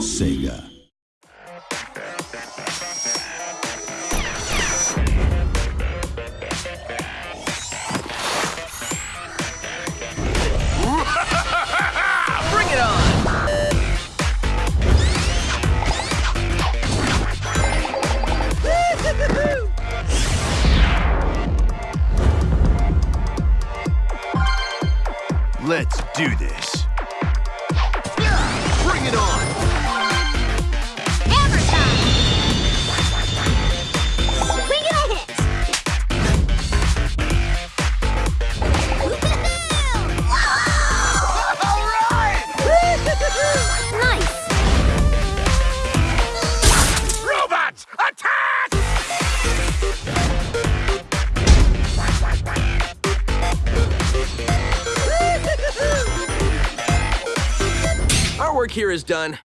Sega. Bring it on! Let's do this. Our work here is done.